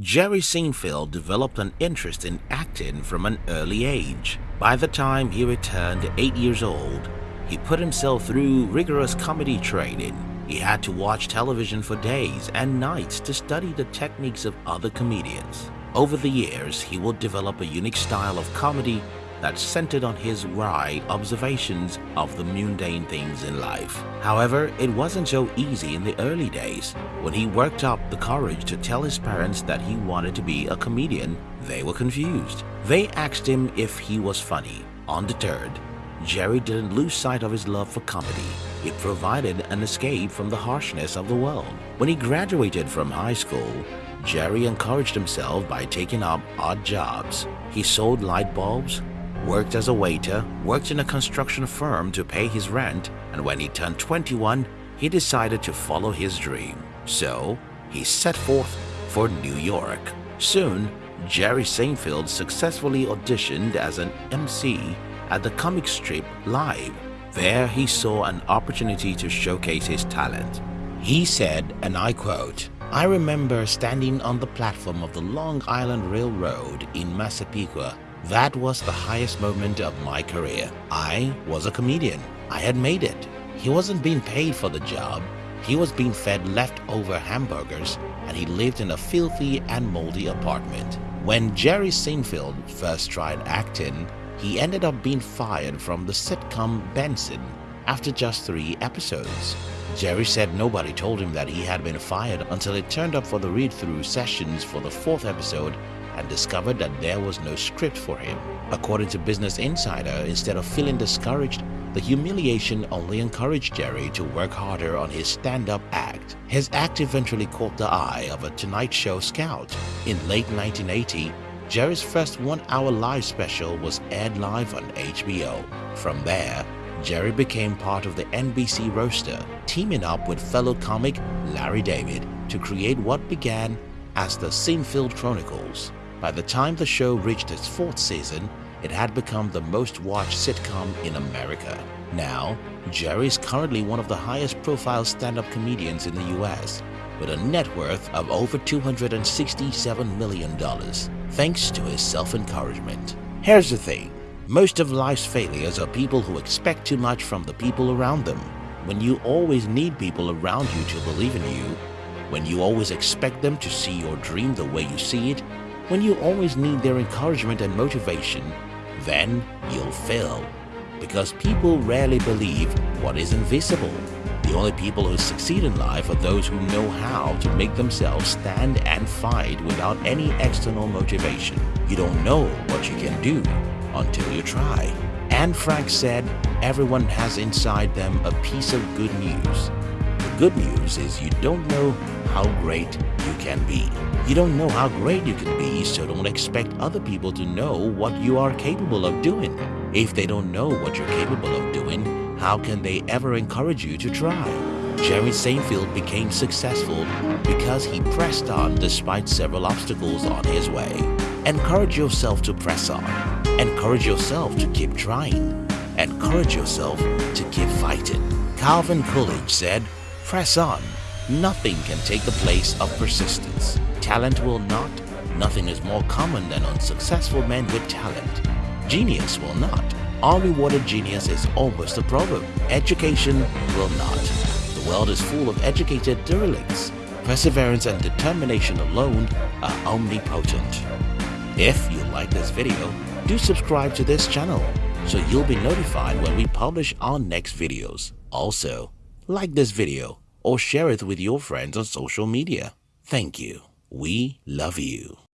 Jerry Seinfeld developed an interest in acting from an early age. By the time he returned 8 years old, he put himself through rigorous comedy training. He had to watch television for days and nights to study the techniques of other comedians. Over the years, he would develop a unique style of comedy that centered on his wry observations of the mundane things in life. However, it wasn't so easy in the early days. When he worked up the courage to tell his parents that he wanted to be a comedian, they were confused. They asked him if he was funny. Undeterred, Jerry didn't lose sight of his love for comedy. It provided an escape from the harshness of the world. When he graduated from high school, Jerry encouraged himself by taking up odd jobs. He sold light bulbs, worked as a waiter, worked in a construction firm to pay his rent, and when he turned 21, he decided to follow his dream. So, he set forth for New York. Soon, Jerry Seinfeld successfully auditioned as an MC at the comic strip Live. There he saw an opportunity to showcase his talent. He said, and I quote, I remember standing on the platform of the Long Island Railroad in Massapequa. That was the highest moment of my career. I was a comedian. I had made it. He wasn't being paid for the job. He was being fed leftover hamburgers and he lived in a filthy and moldy apartment. When Jerry Seinfeld first tried acting, he ended up being fired from the sitcom Benson after just three episodes. Jerry said nobody told him that he had been fired until he turned up for the read-through sessions for the fourth episode and discovered that there was no script for him. According to Business Insider, instead of feeling discouraged, the humiliation only encouraged Jerry to work harder on his stand-up act. His act eventually caught the eye of a Tonight Show scout. In late 1980, Jerry's first one-hour live special was aired live on HBO. From there, Jerry became part of the NBC roster, teaming up with fellow comic Larry David to create what began as the Seinfeld Chronicles. By the time the show reached its fourth season, it had become the most watched sitcom in America. Now, Jerry is currently one of the highest profile stand-up comedians in the US, with a net worth of over $267 million thanks to his self-encouragement. Here's the thing. Most of life's failures are people who expect too much from the people around them. When you always need people around you to believe in you, when you always expect them to see your dream the way you see it, when you always need their encouragement and motivation, then you'll fail. Because people rarely believe what is invisible. The only people who succeed in life are those who know how to make themselves stand and fight without any external motivation. You don't know what you can do until you try. Anne Frank said, everyone has inside them a piece of good news. The good news is you don't know how great you can be. You don't know how great you can be, so don't expect other people to know what you are capable of doing. If they don't know what you're capable of doing, how can they ever encourage you to try? Jerry Seinfeld became successful because he pressed on despite several obstacles on his way. Encourage yourself to press on. Encourage yourself to keep trying. Encourage yourself to keep fighting. Calvin Coolidge said, press on. Nothing can take the place of persistence. Talent will not. Nothing is more common than unsuccessful men with talent. Genius will not. Unrewarded genius is almost a proverb. Education will not. The world is full of educated derelicts. Perseverance and determination alone are omnipotent. If you like this video, do subscribe to this channel so you'll be notified when we publish our next videos. Also, like this video or share it with your friends on social media. Thank you. We love you.